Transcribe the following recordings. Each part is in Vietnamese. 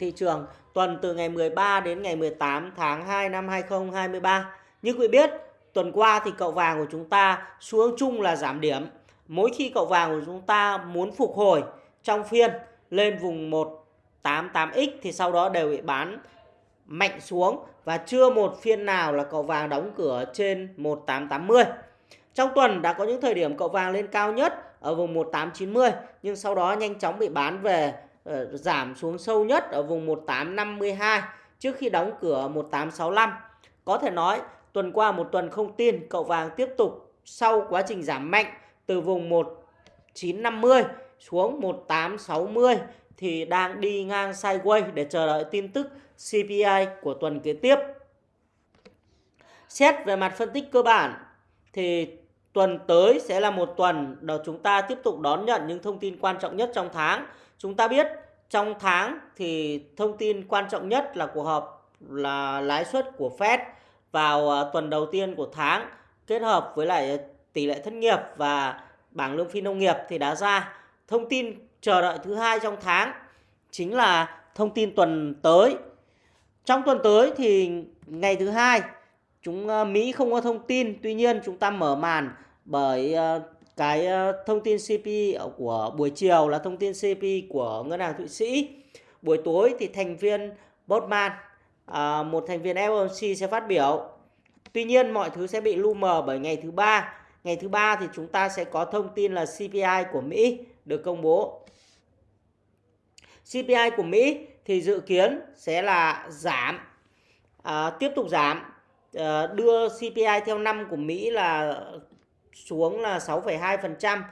thị trường tuần từ ngày 13 đến ngày 18 tháng 2 năm 2023. Như quý biết, tuần qua thì cậu vàng của chúng ta xuống chung là giảm điểm. Mỗi khi cậu vàng của chúng ta muốn phục hồi trong phiên lên vùng 188x thì sau đó đều bị bán mạnh xuống và chưa một phiên nào là cậu vàng đóng cửa trên 1880. Trong tuần đã có những thời điểm cậu vàng lên cao nhất ở vùng 1890 nhưng sau đó nhanh chóng bị bán về Ờ, giảm xuống sâu nhất ở vùng 1852 trước khi đóng cửa 1865. Có thể nói, tuần qua một tuần không tin, cậu vàng tiếp tục sau quá trình giảm mạnh từ vùng 1950 xuống 1860 thì đang đi ngang sideways để chờ đợi tin tức CPI của tuần kế tiếp. Xét về mặt phân tích cơ bản thì tuần tới sẽ là một tuần đó chúng ta tiếp tục đón nhận những thông tin quan trọng nhất trong tháng. Chúng ta biết trong tháng thì thông tin quan trọng nhất là cuộc họp là lãi suất của Fed vào ờ, tuần đầu tiên của tháng kết hợp với lại tỷ lệ thất nghiệp và bảng lương phi nông nghiệp thì đã ra. Thông tin chờ đợi thứ hai trong tháng chính là thông tin tuần tới. Trong tuần tới thì ngày thứ hai chúng ờ, Mỹ không có thông tin, tuy nhiên chúng ta mở màn bởi ờ, cái thông tin CPI của buổi chiều là thông tin CPI của ngân hàng Thụy Sĩ. Buổi tối thì thành viên Botman à, một thành viên FOMC sẽ phát biểu. Tuy nhiên mọi thứ sẽ bị lu mờ bởi ngày thứ ba. Ngày thứ ba thì chúng ta sẽ có thông tin là CPI của Mỹ được công bố. CPI của Mỹ thì dự kiến sẽ là giảm, à, tiếp tục giảm, à, đưa CPI theo năm của Mỹ là xuống là 6,2%.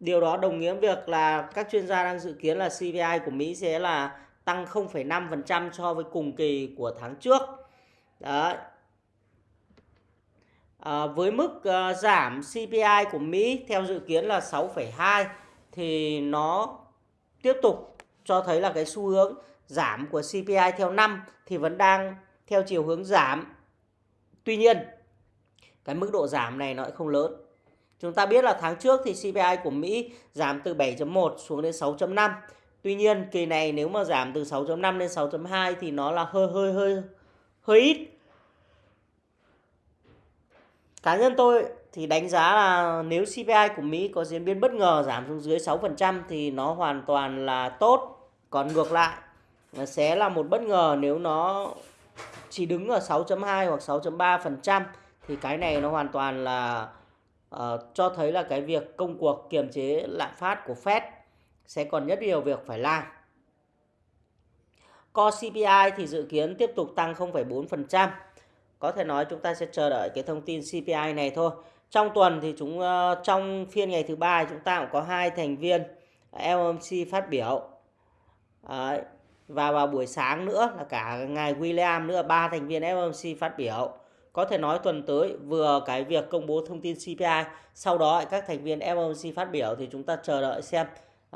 Điều đó đồng nghĩa việc là các chuyên gia đang dự kiến là CPI của Mỹ sẽ là tăng 0,5% so với cùng kỳ của tháng trước. Đấy. À, với mức uh, giảm CPI của Mỹ theo dự kiến là 6,2 thì nó tiếp tục cho thấy là cái xu hướng giảm của CPI theo năm thì vẫn đang theo chiều hướng giảm. Tuy nhiên, cái mức độ giảm này nó cũng không lớn. Chúng ta biết là tháng trước thì CPI của Mỹ giảm từ 7.1 xuống đến 6.5 Tuy nhiên, kỳ này nếu mà giảm từ 6.5 đến 6.2 thì nó là hơi hơi hơi hơi ít. Cá nhân tôi thì đánh giá là nếu CPI của Mỹ có diễn biến bất ngờ giảm xuống dưới 6% thì nó hoàn toàn là tốt. Còn ngược lại sẽ là một bất ngờ nếu nó chỉ đứng ở 6.2 hoặc 6.3% thì cái này nó hoàn toàn là uh, cho thấy là cái việc công cuộc kiềm chế lạm phát của Fed sẽ còn rất nhiều việc phải làm. Core CPI thì dự kiến tiếp tục tăng 0,4%. Có thể nói chúng ta sẽ chờ đợi cái thông tin CPI này thôi. Trong tuần thì chúng uh, trong phiên ngày thứ ba chúng ta cũng có hai thành viên FOMC phát biểu. Đấy. Và vào buổi sáng nữa là cả ngài William nữa ba thành viên FOMC phát biểu. Có thể nói tuần tới vừa cái việc công bố thông tin CPI, sau đó các thành viên FOMC phát biểu thì chúng ta chờ đợi xem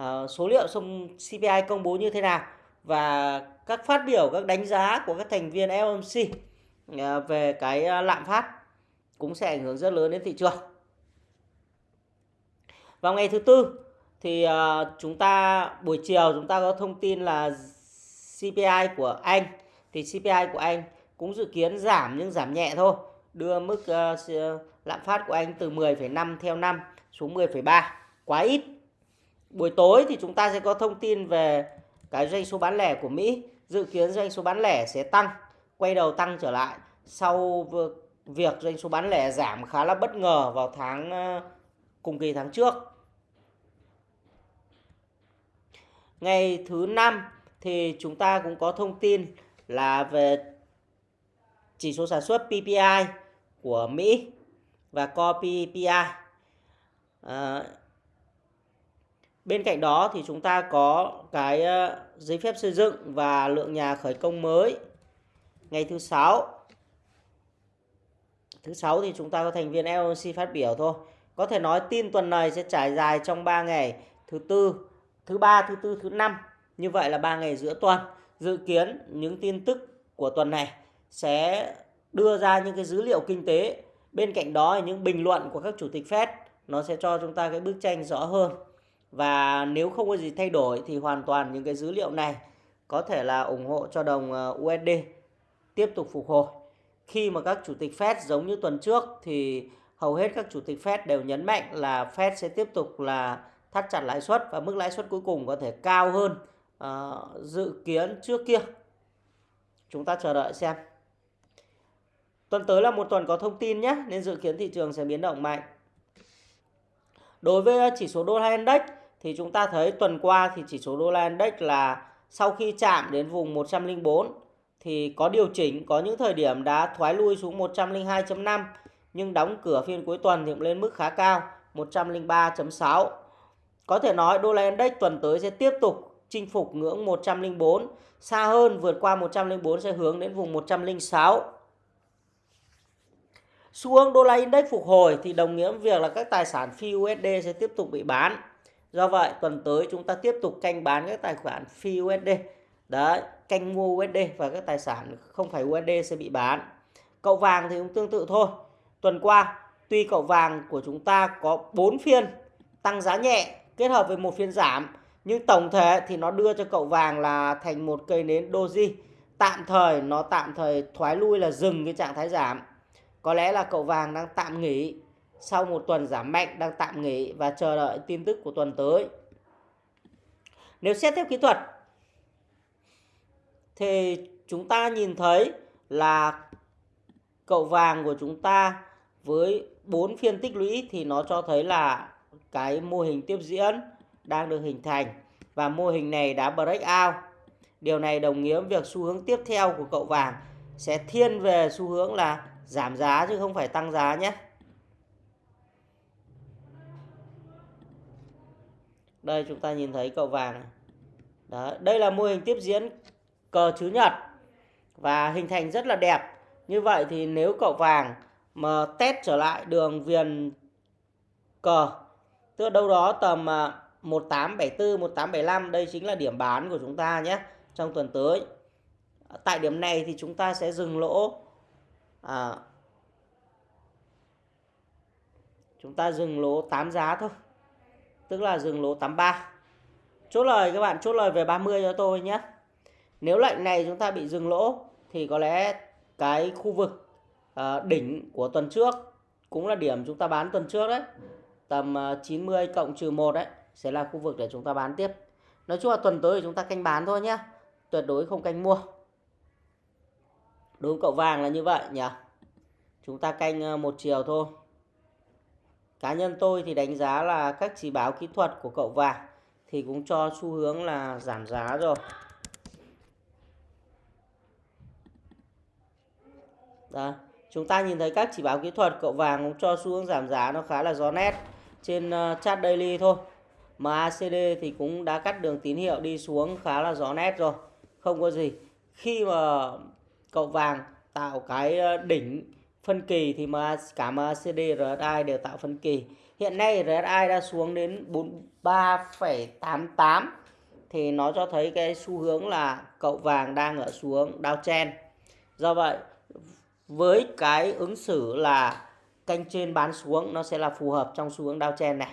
uh, số liệu xong CPI công bố như thế nào và các phát biểu các đánh giá của các thành viên FOMC uh, à, về cái uh, lạm phát cũng sẽ ảnh hưởng rất lớn đến thị trường. Vào ngày thứ tư thì uh, chúng ta buổi chiều chúng ta có thông tin là CPI của Anh thì CPI của Anh cũng dự kiến giảm nhưng giảm nhẹ thôi, đưa mức uh, lạm phát của Anh từ 10,5 theo năm xuống 10,3, quá ít Buổi tối thì chúng ta sẽ có thông tin về cái doanh số bán lẻ của Mỹ. Dự kiến doanh số bán lẻ sẽ tăng, quay đầu tăng trở lại sau việc doanh số bán lẻ giảm khá là bất ngờ vào tháng ờ, cùng kỳ tháng trước. Ngày thứ năm thì chúng ta cũng có thông tin là về chỉ số sản xuất PPI của Mỹ và Core PPI. À, ờ, Bên cạnh đó thì chúng ta có cái ờ, giấy phép xây dựng và lượng nhà khởi công mới ngày thứ sáu. Thứ sáu thì chúng ta có thành viên LNC phát biểu thôi. Có thể nói tin tuần này sẽ trải dài trong 3 ngày, thứ tư, thứ ba, thứ tư, thứ năm. Như vậy là 3 ngày giữa tuần. Dự kiến những tin tức của tuần này sẽ đưa ra những cái dữ liệu kinh tế. Bên cạnh đó là những bình luận của các chủ tịch Fed nó sẽ cho chúng ta cái bức tranh rõ hơn và nếu không có gì thay đổi thì hoàn toàn những cái dữ liệu này có thể là ủng hộ cho đồng ờ, USD tiếp tục phục hồi. Khi mà các chủ tịch Fed giống như tuần trước thì hầu hết các chủ tịch Fed đều nhấn mạnh là Fed sẽ tiếp tục là thắt chặt lãi suất và mức lãi suất cuối cùng có thể cao hơn uh, dự kiến trước kia. Chúng ta chờ đợi xem. Tuần tới là một tuần có thông tin nhé, nên dự kiến thị trường sẽ biến động mạnh. Đối với ờ, chỉ số đô la index thì chúng ta thấy tuần qua thì chỉ số đô la index là sau khi chạm đến vùng 104 thì có điều chỉnh, có những thời điểm đã thoái lui xuống 102.5 nhưng đóng cửa phiên cuối tuần thì cũng lên mức khá cao 103.6. Có thể nói đô la index tuần tới sẽ tiếp tục chinh phục ngưỡng 104, xa hơn vượt qua 104 sẽ hướng đến vùng 106. Xu hướng đô la index phục hồi thì đồng nghĩa với việc là các tài sản phi USD sẽ tiếp tục bị bán. Do vậy tuần tới chúng ta tiếp tục canh bán các tài khoản phi USD. Đấy, canh mua USD và các tài sản không phải USD sẽ bị bán. Cậu vàng thì cũng tương tự thôi. Tuần qua, tuy cậu vàng của chúng ta có 4 phiên tăng giá nhẹ kết hợp với một phiên giảm, nhưng tổng thể thì nó đưa cho cậu vàng là thành một cây nến doji. Tạm thời nó tạm thời thoái lui là dừng cái trạng thái giảm. Có lẽ là cậu vàng đang tạm nghỉ sau một tuần giảm mạnh, đang tạm nghỉ và chờ đợi tin tức của tuần tới. Nếu xét theo kỹ thuật, thì chúng ta nhìn thấy là cậu vàng của chúng ta với 4 phiên tích lũy thì nó cho thấy là cái mô hình tiếp diễn đang được hình thành và mô hình này đã break out. Điều này đồng nghĩa với việc xu hướng tiếp theo của cậu vàng sẽ thiên về xu hướng là giảm giá chứ không phải tăng giá nhé. Đây chúng ta nhìn thấy cậu vàng. Đó, đây là mô hình tiếp diễn cờ chữ nhật và hình thành rất là đẹp. Như vậy thì nếu cậu vàng mà test trở lại đường viền cờ tức là đâu đó tầm à, 1874 1875 đây chính là điểm bán của chúng ta nhé trong tuần tới. Tại điểm này thì chúng ta sẽ dừng lỗ à, chúng ta dừng lỗ 8 giá thôi. Tức là dừng lỗ 83 chốt lời các bạn chốt lời về 30 cho tôi nhé. Nếu lệnh này chúng ta bị dừng lỗ thì có lẽ cái khu vực à, đỉnh của tuần trước cũng là điểm chúng ta bán tuần trước đấy. Tầm à, 90 cộng trừ 1 đấy sẽ là khu vực để chúng ta bán tiếp. Nói chung là tuần tới thì chúng ta canh bán thôi nhé. Tuyệt đối không canh mua đúng cậu vàng là như vậy nhỉ chúng ta canh ờ, một chiều thôi cá nhân tôi thì đánh giá là các chỉ báo kỹ thuật của cậu vàng thì cũng cho xu hướng là giảm giá rồi Đó. Chúng ta nhìn thấy các chỉ báo kỹ thuật cậu vàng cũng cho xu hướng giảm giá nó khá là rõ nét trên ờ, chart daily thôi. MACD thì cũng đã cắt đường tín hiệu đi xuống khá là rõ nét rồi. Không có gì. Khi mà cậu vàng tạo cái ờ, đỉnh phân kỳ thì mà cả MACD RSI đều tạo phân kỳ. Hiện nay RSI đã xuống đến 43,88 thì nó cho thấy cái xu hướng là cậu vàng đang ở xuống downtrend. Do vậy với cái ứng xử là canh trên bán xuống nó sẽ là phù hợp trong xu hướng downtrend này.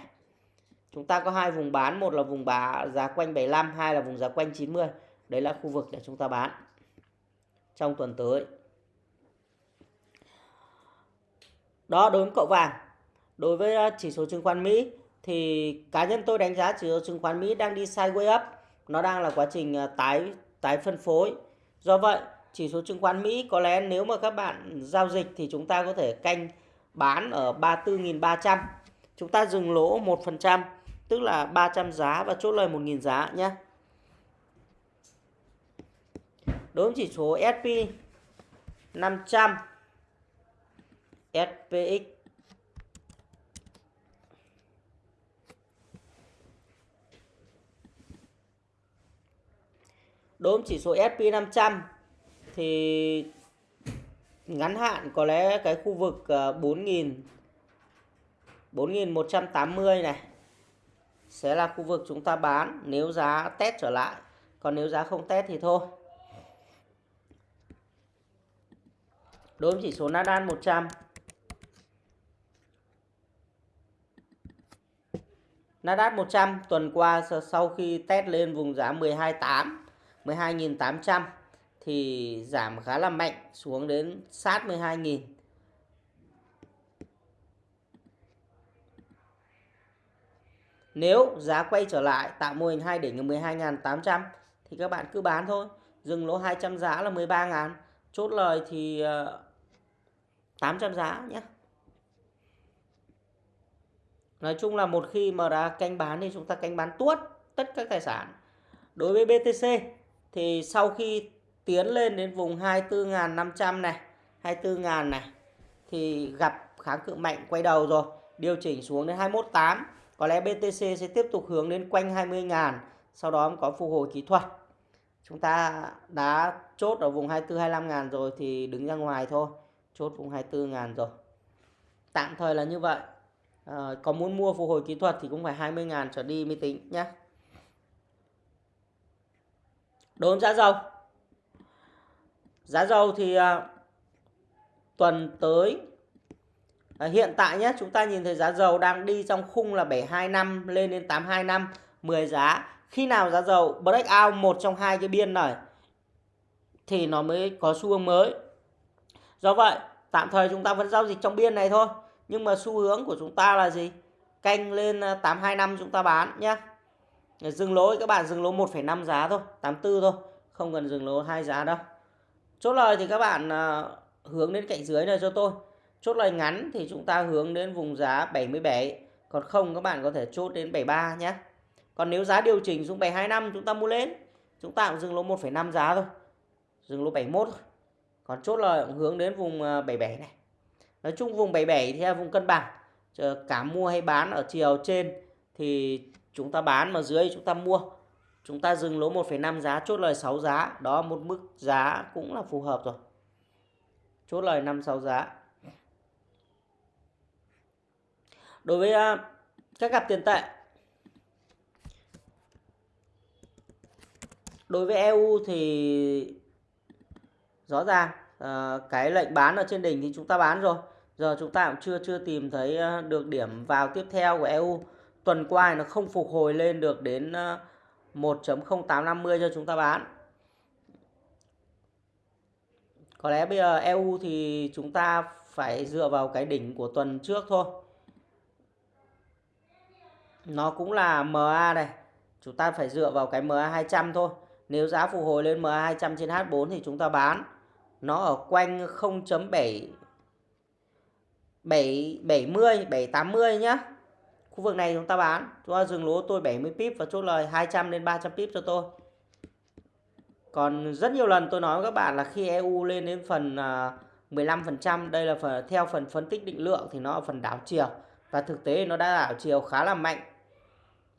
Chúng ta có hai vùng bán, một là vùng bá giá quanh 75, hai là vùng giá quanh 90. Đấy là khu vực để chúng ta bán trong tuần tới. Đó đối với cậu vàng. Đối với ờ, chỉ số chứng khoán Mỹ thì cá nhân tôi đánh giá chỉ số chứng khoán Mỹ đang đi sideways up, nó đang là quá trình ờ, tái tái phân phối. Do vậy, chỉ số chứng khoán Mỹ có lẽ nếu mà các bạn giao dịch thì chúng ta có thể canh bán ở 34.300. Chúng ta dừng lỗ 1%, tức là 300 giá và chốt lời 1.000 giá nhé. Đối với chỉ số SP 500 SPX Đối với chỉ số SP500 thì ngắn hạn có lẽ cái khu vực ờ, 4.000 4.180 này sẽ là khu vực chúng ta bán nếu giá test trở lại. Còn nếu giá không test thì thôi. Đối với chỉ số Nasdaq 100 Nasdaq 100 tuần qua sau khi test lên vùng giá 12.8 12.800 thì giảm khá là mạnh, xuống đến sát 12.000 Nếu giá quay trở lại tạo mô hình 2 đỉnh 12.800 thì các bạn cứ bán thôi. Dừng lỗ 200 giá là 13.000. Chốt lời thì ờ, 800 giá nhé. Nói chung là một khi mà đã canh bán thì chúng ta canh bán tuốt tất các tài sản. Đối với BTC thì sau khi tiến lên đến vùng 24.500 này, 24.000 này thì gặp kháng cự mạnh quay đầu rồi, điều chỉnh xuống đến 21.8 có lẽ BTC sẽ tiếp tục hướng đến quanh 20.000 sau đó có phục hồi kỹ thuật chúng ta đã chốt ở vùng 24 25 ngàn rồi thì đứng ra ngoài thôi chốt vùng 24 ngàn rồi tạm thời là như vậy à, có muốn mua phục hồi kỹ thuật thì cũng phải 20 ngàn trở đi mới tính nhé đốm giá dầu giá dầu thì à, tuần tới À, hiện tại nhé chúng ta nhìn thấy giá dầu đang đi trong khung là 725 lên đến 825 10 giá. Khi nào giá dầu break out một trong hai cái biên này thì nó mới có xu hướng mới. Do vậy tạm thời chúng ta vẫn giao dịch trong biên này thôi. Nhưng mà xu hướng của chúng ta là gì? Canh lên à, 825 chúng ta bán nhé. Dừng lỗ các bạn dừng lỗ 1,5 giá thôi, 84 thôi. Không cần dừng lỗ hai giá đâu. Chốt lời thì các bạn à, hướng đến cạnh dưới này cho tôi. Chốt lời ngắn thì chúng ta hướng đến vùng giá 77. Còn không các bạn có thể chốt đến 73 nhé. Còn nếu giá điều chỉnh xuống 725 chúng ta mua lên. Chúng ta cũng dừng lỗ 1,5 giá thôi. Dừng lỗ 71 thôi. Còn chốt lời cũng hướng đến vùng à, 77 này. Nói chung vùng 77 thì là vùng cân bằng. Cả mua hay bán ở chiều trên thì chúng ta bán mà dưới chúng ta mua. Chúng ta dừng lỗ 1,5 giá, chốt lời 6 giá. Đó một mức giá cũng là phù hợp rồi. Chốt lời 5 6 giá. đối với à, các cặp tiền tệ đối với EU thì rõ ràng uh, cái lệnh bán ở trên đỉnh thì chúng ta bán rồi. Giờ chúng ta cũng chưa chưa tìm thấy ờ, được điểm vào tiếp theo của EU tuần qua nó không phục hồi lên được đến ờ, 1.0850 cho chúng ta bán. Có lẽ bây giờ EU thì chúng ta phải dựa vào cái đỉnh của tuần trước thôi. Nó cũng là MA này. Chúng ta phải dựa vào cái MA 200 thôi. Nếu giá phục hồi lên MA 200 trên H4 thì chúng ta bán nó ở quanh 0.7 7 70 780 nhá. Khu vực này chúng ta bán. Chúng ta dừng lỗ tôi 70 pip và chốt lời 200 đến 300 pip cho tôi. Còn rất nhiều lần tôi nói với các bạn là khi EU lên đến phần à, 15% đây là phần, theo phần phân tích định lượng thì nó ở phần đảo chiều. Và thực tế nó đã đảo chiều khá là mạnh.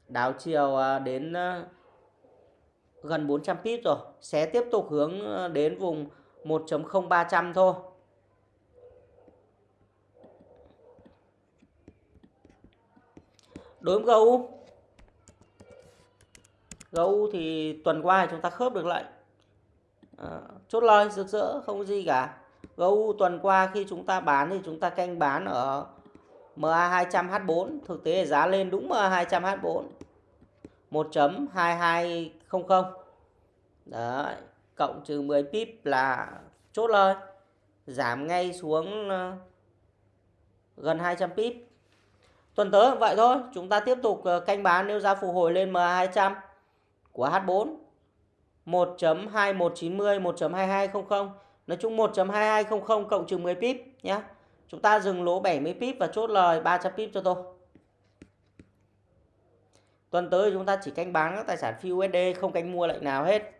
Đảo chiều à, đến à, gần 400 pip rồi. Sẽ tiếp tục hướng đến vùng 1.0300 thôi. Đối với GU GU thì tuần qua chúng ta khớp được lệnh à, chốt lời rực rỡ không có gì cả. GU tuần qua khi chúng ta bán thì chúng ta canh bán ở MA200H4 thực tế giá lên đúng MA200H4 1.2200 Đấy cộng trừ 10 pip là chốt lời, giảm ngay xuống ờ, gần 200 pip tuần tới vậy thôi, chúng ta tiếp tục ờ, canh bán nếu giá phục hồi lên m200 của H4 1.2190 1.2200 nói chung 1.2200 cộng trừ 10 pip nhé Chúng ta dừng lỗ 70 pip và chốt lời 300 pip cho tôi. Tuần tới chúng ta chỉ canh bán các tài sản phi USD không canh mua lệnh nào hết.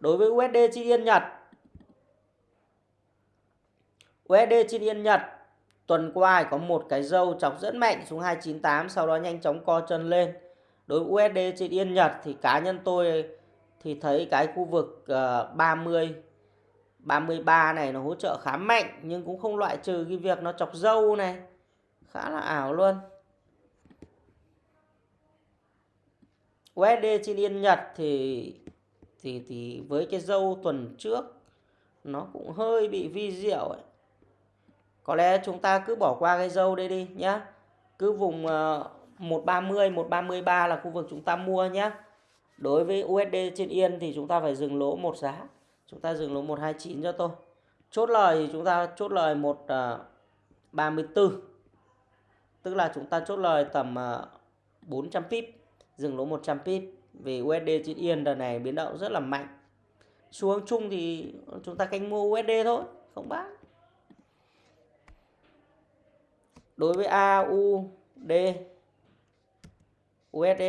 Đối với USD chi yên Nhật. USD chi yên Nhật, tuần qua có một cái dâu chọc rất mạnh xuống 298 sau đó nhanh chóng co chân lên. Đối với USD trên yên Nhật thì cá nhân tôi thì thấy cái khu vực ờ, 30 33 này nó hỗ trợ khá mạnh, nhưng cũng không loại trừ cái việc nó chọc dâu này. Khá là ảo luôn. USD trên yên Nhật thì thì thì với cái dâu tuần trước nó cũng hơi bị vi diệu ấy. Có lẽ chúng ta cứ bỏ qua cái dâu đây đi nhá. Cứ vùng uh, 130, 133 là khu vực chúng ta mua nhé. Đối với USD trên Yên thì chúng ta phải dừng lỗ một giá. Chúng ta dừng lỗ 129 cho tôi. Chốt lời thì chúng ta chốt lời 134. À, ờ, Tức là chúng ta chốt lời tầm ờ, 400 pip, dừng lỗ 100 pip. Vì USD trên Yên đợt này biến động rất là mạnh. Xu hướng chung thì chúng ta canh mua USD thôi, không bán. Đối với AUD USD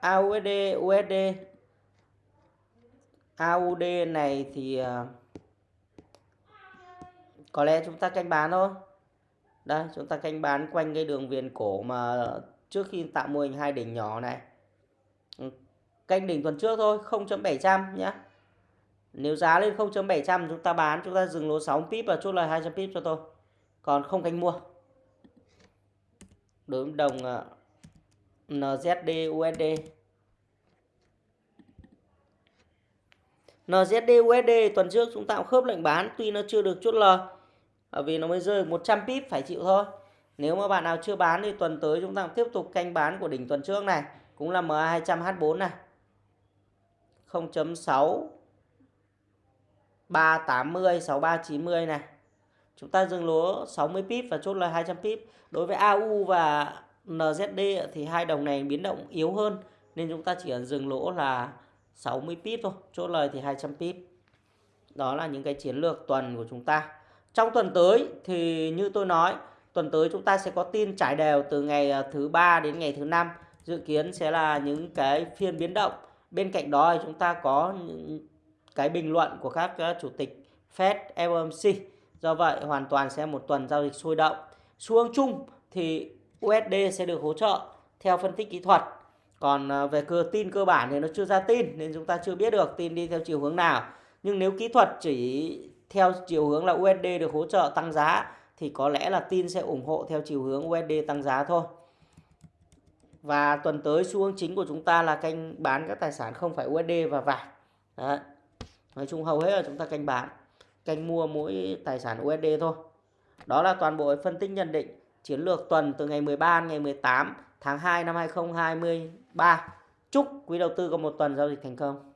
AUD USD AUD này thì à, có lẽ chúng ta canh bán thôi đây, chúng ta canh bán quanh cái đường viền cổ mà trước khi tạo mô hình hai đỉnh nhỏ này. Ừ, canh đỉnh tuần trước thôi 0.700 nhé nếu giá lên 0.700 chúng ta bán, chúng ta dừng lỗ 6 pip và chốt lời 200 pip cho tôi. Còn không canh mua. Đối với đồng ờ, NZD USD NZD USD tuần trước chúng ta cũng khớp lệnh bán, tuy nó chưa được chốt lời bởi vì nó mới rơi 100 pip phải chịu thôi. Nếu mà bạn nào chưa bán thì tuần tới chúng ta tiếp tục canh bán của đỉnh tuần trước này. Cũng là MA200H4 này. 0.6 380 6390 này. Chúng ta dừng lúa 60 pip và chốt lời 200 pip. Đối với AU và NZD thì hai đồng này biến động yếu hơn. Nên chúng ta chỉ cần dừng lỗ là 60 pip thôi. Chốt lời thì 200 pip. Đó là những cái chiến lược tuần của chúng ta trong tuần tới thì như tôi nói tuần tới chúng ta sẽ có tin trải đều từ ngày à, thứ ba đến ngày thứ năm. Dự kiến sẽ là những cái phiên biến động. Bên cạnh đó thì chúng ta có những cái bình luận của các à, chủ tịch Fed, FOMC do vậy hoàn toàn sẽ một tuần giao dịch sôi động. Xu hướng chung thì USD sẽ được hỗ trợ theo phân tích kỹ thuật. Còn à, về cơ tin cơ bản thì nó chưa ra tin nên chúng ta chưa biết được tin đi theo chiều hướng nào. Nhưng nếu kỹ thuật chỉ theo chiều hướng là USD được hỗ trợ tăng giá, thì có lẽ là tin sẽ ủng hộ theo chiều hướng USD tăng giá thôi và tuần tới xu hướng chính của chúng ta là canh bán các tài sản không phải USD và vàng Đấy. nói chung hầu hết là chúng ta canh bán, canh mua mỗi tài sản USD thôi đó là toàn bộ phân tích nhận định chiến lược tuần từ ngày 13 đến ngày 18 tháng 2 năm 2023. Chúc quý đầu tư có một tuần giao dịch thành công.